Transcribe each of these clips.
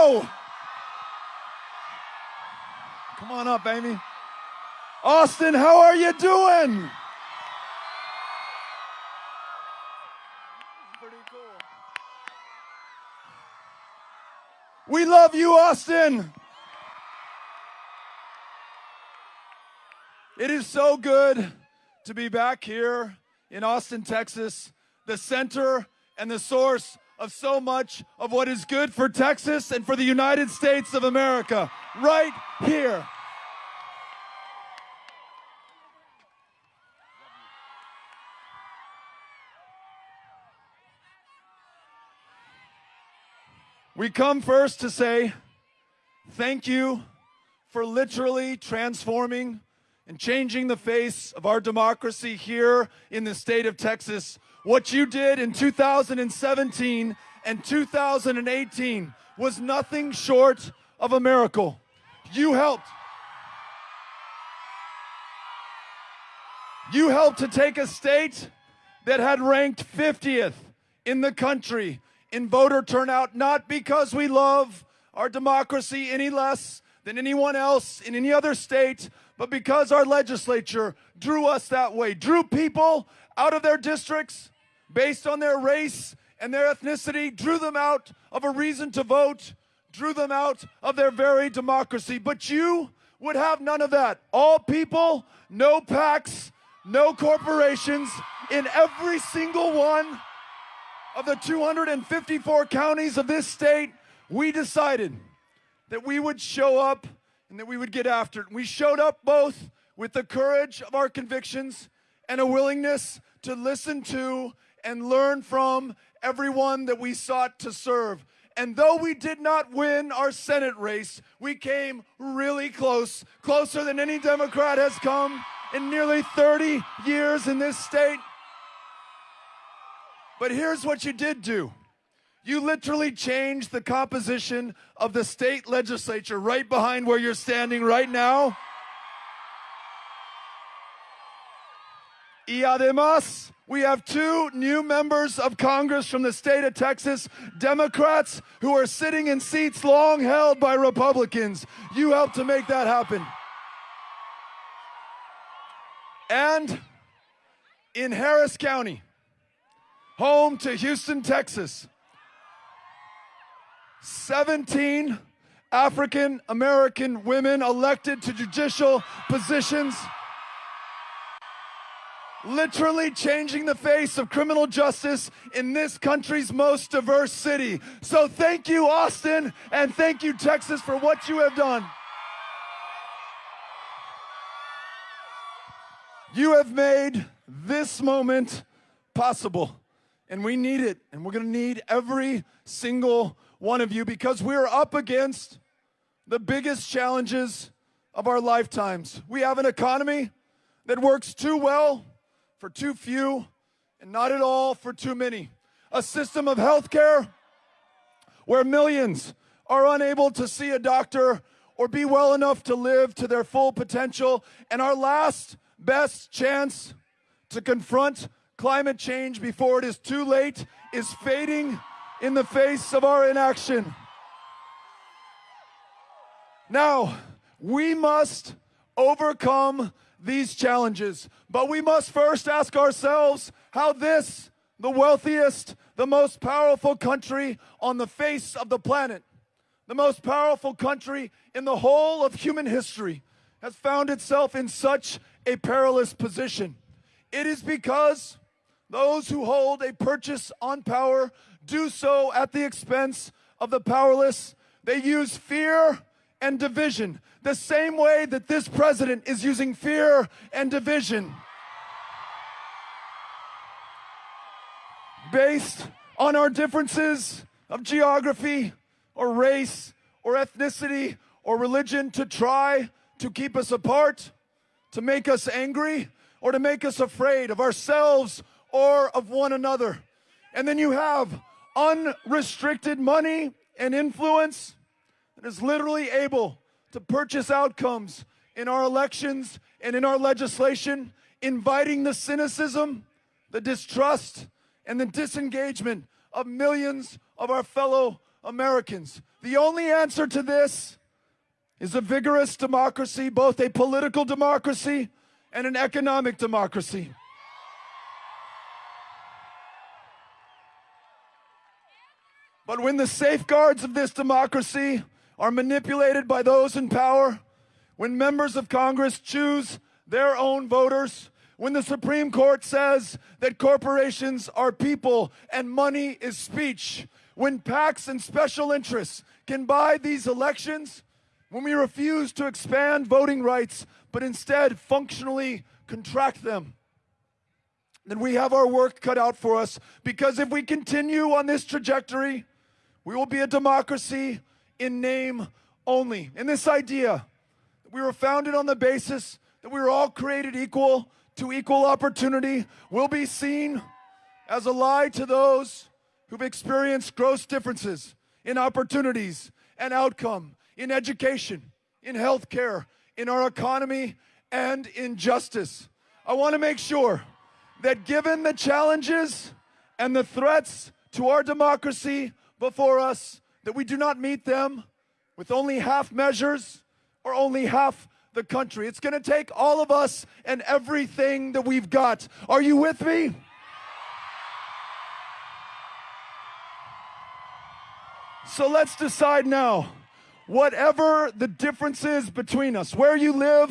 Come on up, Amy. Austin, how are you doing? Pretty cool. We love you, Austin. It is so good to be back here in Austin, Texas, the center and the source of so much of what is good for Texas and for the United States of America. Right here. We come first to say thank you for literally transforming and changing the face of our democracy here in the state of Texas. What you did in 2017 and 2018 was nothing short of a miracle. You helped. You helped to take a state that had ranked 50th in the country in voter turnout, not because we love our democracy any less than anyone else in any other state, but because our legislature drew us that way, drew people out of their districts based on their race and their ethnicity, drew them out of a reason to vote, drew them out of their very democracy. But you would have none of that. All people, no PACs, no corporations in every single one of the 254 counties of this state, we decided that we would show up and that we would get after it. We showed up both with the courage of our convictions and a willingness to listen to and learn from everyone that we sought to serve. And though we did not win our Senate race, we came really close, closer than any Democrat has come in nearly 30 years in this state. But here's what you did do. You literally changed the composition of the state legislature right behind where you're standing right now. Y además, we have two new members of Congress from the state of Texas, Democrats who are sitting in seats long held by Republicans. You helped to make that happen. And in Harris County, home to Houston, Texas, 17 African American women elected to judicial positions, literally changing the face of criminal justice in this country's most diverse city. So thank you, Austin, and thank you, Texas, for what you have done. You have made this moment possible, and we need it, and we're gonna need every single one of you because we're up against the biggest challenges of our lifetimes. We have an economy that works too well for too few and not at all for too many. A system of healthcare where millions are unable to see a doctor or be well enough to live to their full potential. And our last best chance to confront climate change before it is too late is fading in the face of our inaction. Now, we must overcome these challenges, but we must first ask ourselves how this, the wealthiest, the most powerful country on the face of the planet, the most powerful country in the whole of human history, has found itself in such a perilous position. It is because those who hold a purchase on power do so at the expense of the powerless. They use fear and division the same way that this president is using fear and division. Based on our differences of geography or race or ethnicity or religion to try to keep us apart, to make us angry, or to make us afraid of ourselves or of one another. And then you have unrestricted money and influence is literally able to purchase outcomes in our elections and in our legislation, inviting the cynicism, the distrust, and the disengagement of millions of our fellow Americans. The only answer to this is a vigorous democracy, both a political democracy and an economic democracy. But when the safeguards of this democracy are manipulated by those in power, when members of Congress choose their own voters, when the Supreme Court says that corporations are people and money is speech, when PACs and special interests can buy these elections, when we refuse to expand voting rights but instead functionally contract them, then we have our work cut out for us. Because if we continue on this trajectory, we will be a democracy in name only. And this idea that we were founded on the basis that we were all created equal to equal opportunity will be seen as a lie to those who've experienced gross differences in opportunities and outcome, in education, in healthcare, in our economy, and in justice. I want to make sure that given the challenges and the threats to our democracy before us, that we do not meet them with only half measures or only half the country. It's going to take all of us and everything that we've got. Are you with me? So let's decide now. Whatever the differences between us, where you live,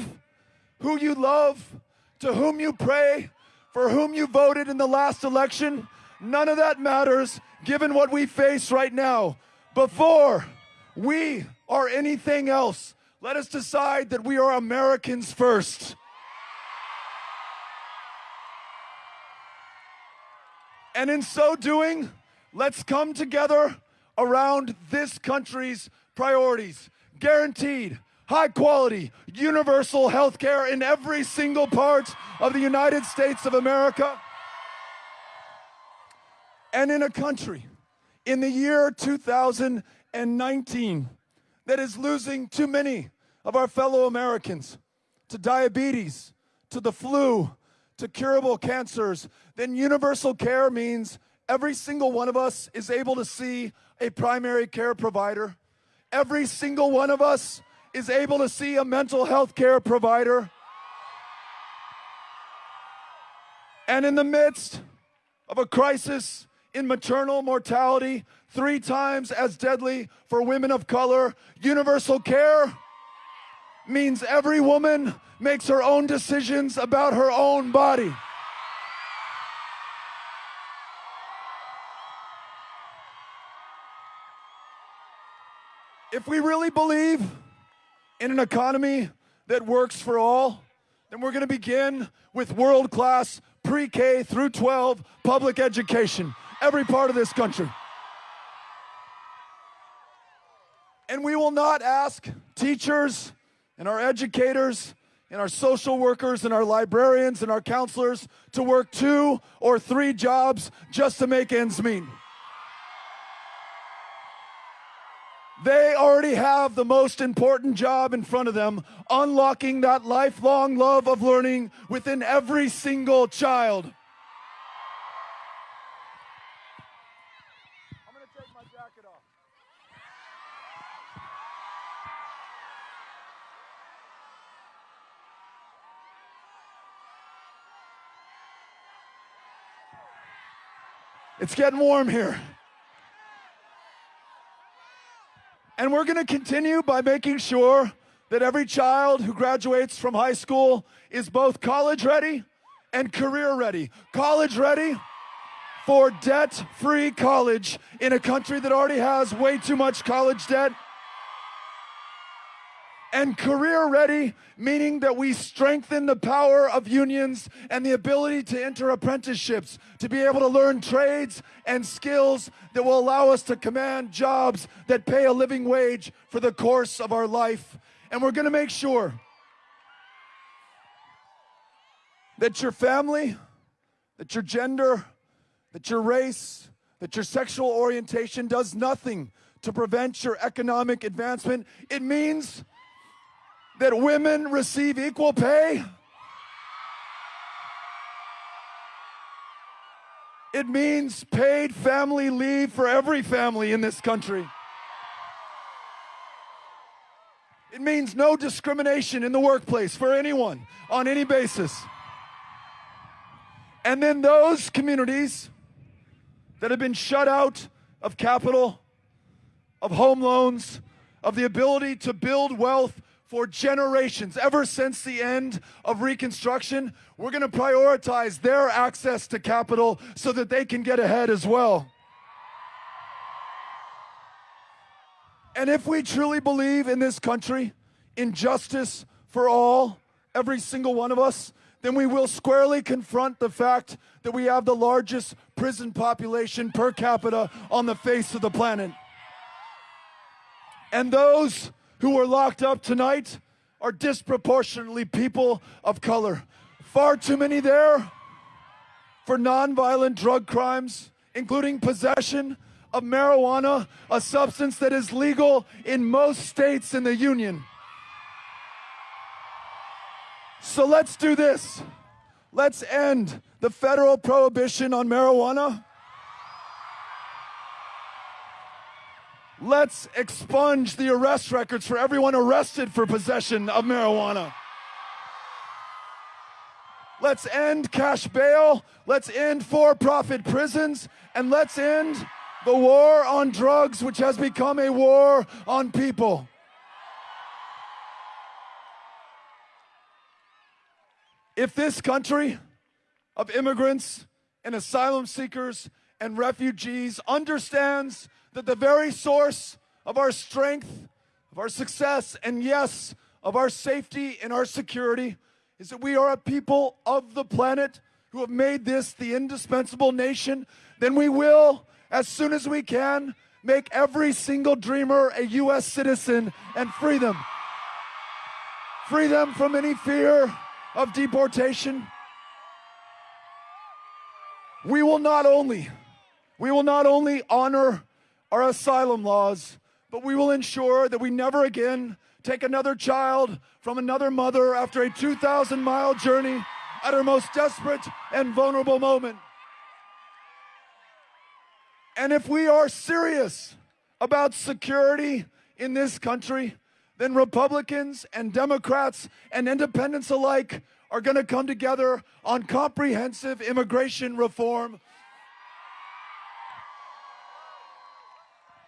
who you love, to whom you pray, for whom you voted in the last election, none of that matters given what we face right now. Before we are anything else, let us decide that we are Americans first. And in so doing, let's come together around this country's priorities. Guaranteed, high quality, universal health care in every single part of the United States of America and in a country in the year 2019 that is losing too many of our fellow Americans to diabetes, to the flu, to curable cancers, then universal care means every single one of us is able to see a primary care provider. Every single one of us is able to see a mental health care provider. And in the midst of a crisis in maternal mortality, three times as deadly for women of color. Universal care means every woman makes her own decisions about her own body. If we really believe in an economy that works for all, then we're going to begin with world class pre K through 12 public education every part of this country. And we will not ask teachers and our educators and our social workers and our librarians and our counselors to work two or three jobs just to make ends meet. They already have the most important job in front of them, unlocking that lifelong love of learning within every single child. It's getting warm here. And we're going to continue by making sure that every child who graduates from high school is both college ready and career ready. College ready for debt free college in a country that already has way too much college debt and career ready, meaning that we strengthen the power of unions and the ability to enter apprenticeships, to be able to learn trades and skills that will allow us to command jobs that pay a living wage for the course of our life. And we're going to make sure that your family, that your gender, that your race, that your sexual orientation does nothing to prevent your economic advancement. It means that women receive equal pay? It means paid family leave for every family in this country. It means no discrimination in the workplace for anyone on any basis. And then those communities that have been shut out of capital, of home loans, of the ability to build wealth for generations, ever since the end of Reconstruction, we're going to prioritize their access to capital so that they can get ahead as well. And if we truly believe in this country, in justice for all, every single one of us, then we will squarely confront the fact that we have the largest prison population per capita on the face of the planet. And those who were locked up tonight are disproportionately people of color. Far too many there for nonviolent drug crimes, including possession of marijuana, a substance that is legal in most states in the Union. So let's do this. Let's end the federal prohibition on marijuana. Let's expunge the arrest records for everyone arrested for possession of marijuana. Let's end cash bail. Let's end for profit prisons. And let's end the war on drugs, which has become a war on people. If this country of immigrants and asylum seekers and refugees understands that the very source of our strength, of our success, and yes, of our safety and our security is that we are a people of the planet who have made this the indispensable nation, then we will, as soon as we can, make every single dreamer a U.S. citizen and free them. Free them from any fear of deportation, we will not only we will not only honor our asylum laws, but we will ensure that we never again take another child from another mother after a 2,000 mile journey at her most desperate and vulnerable moment. And if we are serious about security in this country, then Republicans and Democrats and independents alike are going to come together on comprehensive immigration reform.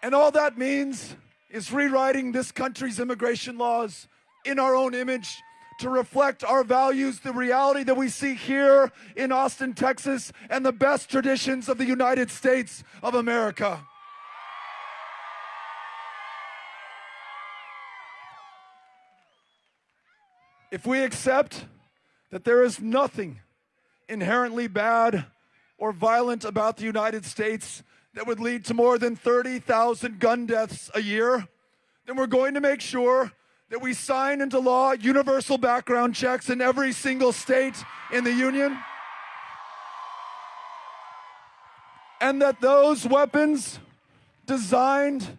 And all that means is rewriting this country's immigration laws in our own image to reflect our values, the reality that we see here in Austin, Texas, and the best traditions of the United States of America. If we accept that there is nothing inherently bad or violent about the United States that would lead to more than 30,000 gun deaths a year, then we're going to make sure that we sign into law universal background checks in every single state in the union. And that those weapons designed,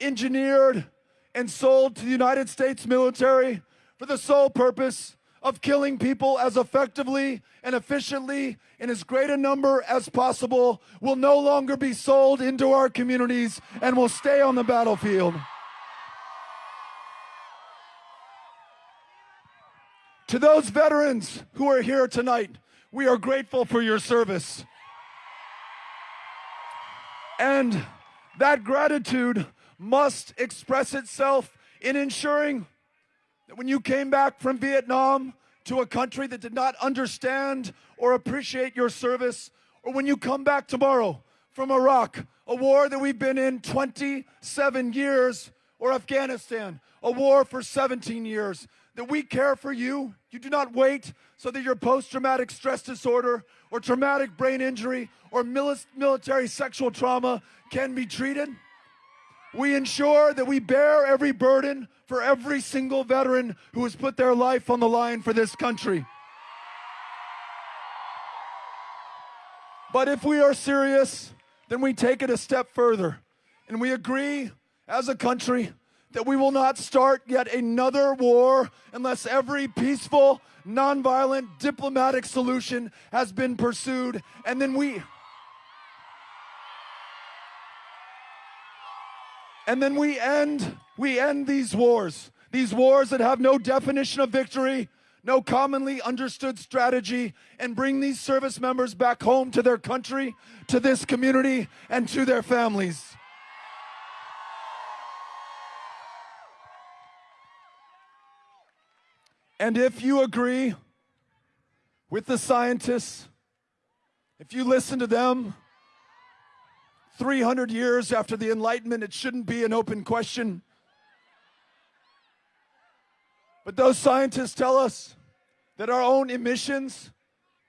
engineered, and sold to the United States military for the sole purpose of killing people as effectively and efficiently in as great a number as possible will no longer be sold into our communities and will stay on the battlefield. To those veterans who are here tonight, we are grateful for your service. And that gratitude must express itself in ensuring that when you came back from Vietnam to a country that did not understand or appreciate your service, or when you come back tomorrow from Iraq, a war that we've been in 27 years, or Afghanistan, a war for 17 years, that we care for you. You do not wait so that your post traumatic stress disorder or traumatic brain injury or military sexual trauma can be treated. We ensure that we bear every burden for every single veteran who has put their life on the line for this country. But if we are serious, then we take it a step further and we agree as a country that we will not start yet another war unless every peaceful, nonviolent, diplomatic solution has been pursued. And then we And then we end we end these wars. These wars that have no definition of victory, no commonly understood strategy, and bring these service members back home to their country, to this community, and to their families. And if you agree with the scientists, if you listen to them, 300 years after the Enlightenment, it shouldn't be an open question. But those scientists tell us that our own emissions,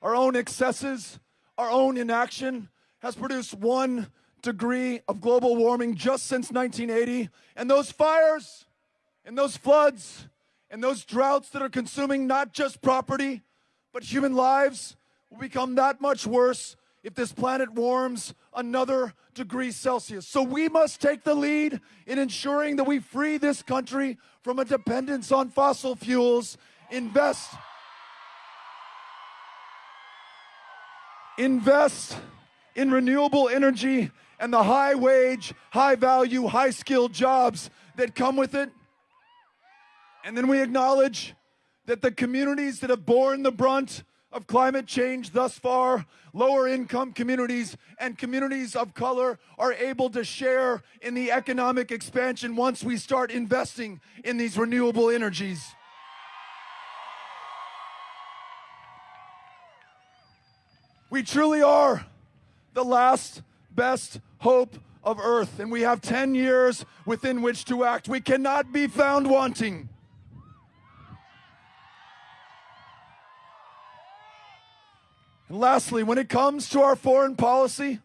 our own excesses, our own inaction has produced one degree of global warming just since 1980. And those fires and those floods and those droughts that are consuming not just property, but human lives will become that much worse if this planet warms another degree Celsius. So we must take the lead in ensuring that we free this country from a dependence on fossil fuels, invest invest in renewable energy and the high wage, high value, high skilled jobs that come with it. And then we acknowledge that the communities that have borne the brunt of climate change thus far, lower income communities and communities of color are able to share in the economic expansion once we start investing in these renewable energies. We truly are the last best hope of earth, and we have 10 years within which to act. We cannot be found wanting. And lastly, when it comes to our foreign policy,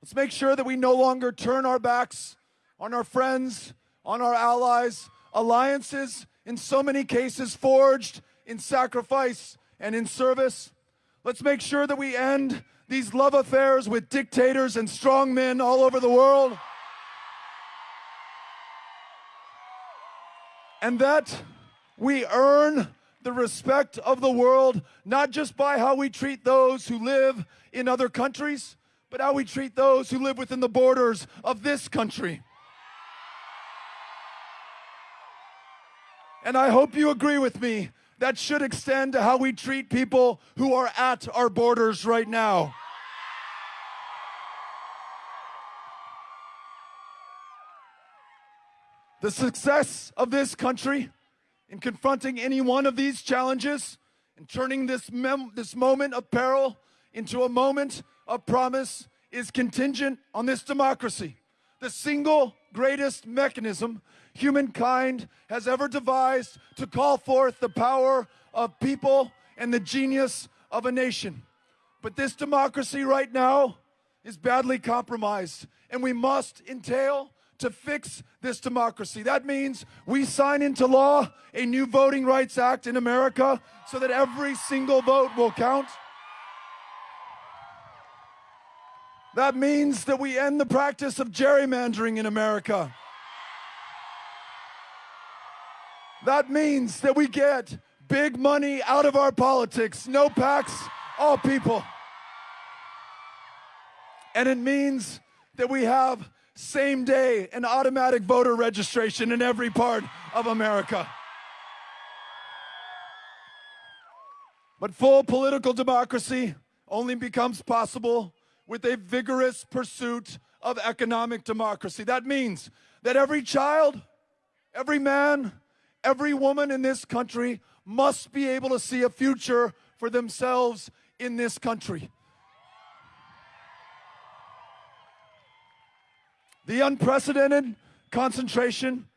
let's make sure that we no longer turn our backs on our friends, on our allies, alliances in so many cases forged in sacrifice and in service. Let's make sure that we end these love affairs with dictators and strong men all over the world. And that we earn the respect of the world, not just by how we treat those who live in other countries, but how we treat those who live within the borders of this country. And I hope you agree with me. That should extend to how we treat people who are at our borders right now. The success of this country in confronting any one of these challenges and turning this, this moment of peril into a moment of promise is contingent on this democracy, the single greatest mechanism humankind has ever devised to call forth the power of people and the genius of a nation. But this democracy right now is badly compromised, and we must entail to fix this democracy. That means we sign into law a new Voting Rights Act in America so that every single vote will count. That means that we end the practice of gerrymandering in America. That means that we get big money out of our politics. No PACs, all people. And it means that we have same day and automatic voter registration in every part of America. But full political democracy only becomes possible with a vigorous pursuit of economic democracy. That means that every child, every man, every woman in this country must be able to see a future for themselves in this country. The unprecedented concentration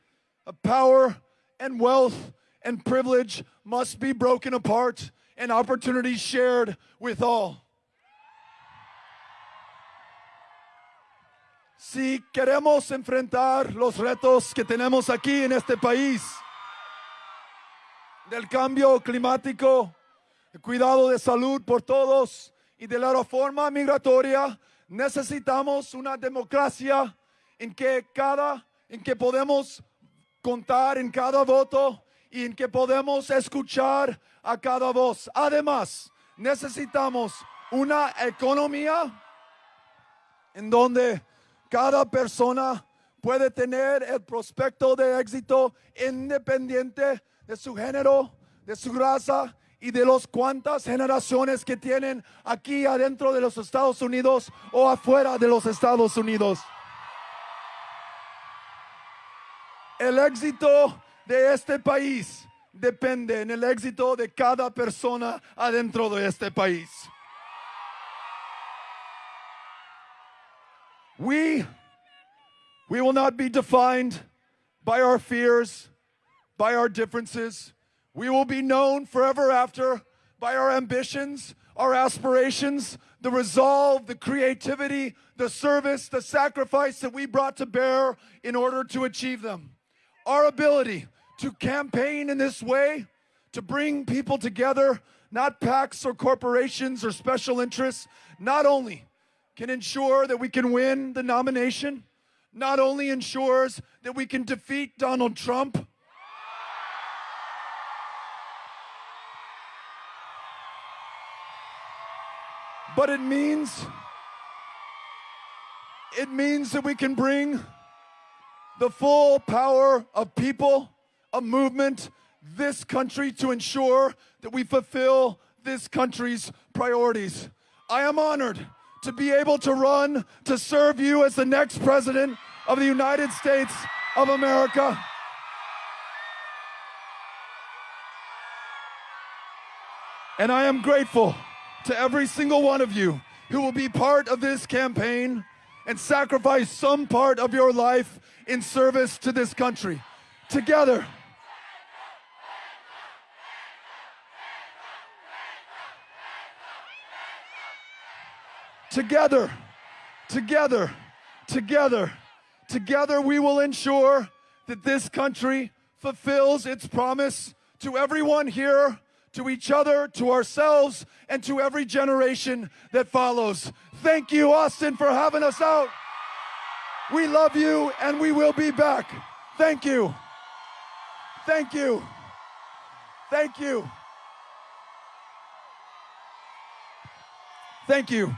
of power and wealth and privilege must be broken apart and opportunities shared with all. Si queremos enfrentar los retos que tenemos aquí en este país, del cambio climático, el cuidado de salud por todos y de la reforma migratoria, necesitamos una democracia en que cada, en que podemos contar en cada voto y en que podemos escuchar a cada voz. Además, necesitamos una economía en donde cada persona puede tener el prospecto de éxito independiente de su género, de su raza y de las cuantas generaciones que tienen aquí adentro de los Estados Unidos o afuera de los Estados Unidos. El éxito de este país depende en el éxito de cada persona adentro de este país. We we will not be defined by our fears, by our differences. We will be known forever after by our ambitions, our aspirations, the resolve, the creativity, the service, the sacrifice that we brought to bear in order to achieve them. Our ability to campaign in this way, to bring people together, not PACs or corporations or special interests, not only can ensure that we can win the nomination, not only ensures that we can defeat Donald Trump, but it means it means that we can bring the full power of people, a movement, this country to ensure that we fulfill this country's priorities. I am honored to be able to run to serve you as the next president of the United States of America. And I am grateful to every single one of you who will be part of this campaign and sacrifice some part of your life in service to this country. Together, together, together, together, together, we will ensure that this country fulfills its promise to everyone here to each other, to ourselves, and to every generation that follows. Thank you, Austin, for having us out. We love you, and we will be back. Thank you. Thank you. Thank you. Thank you.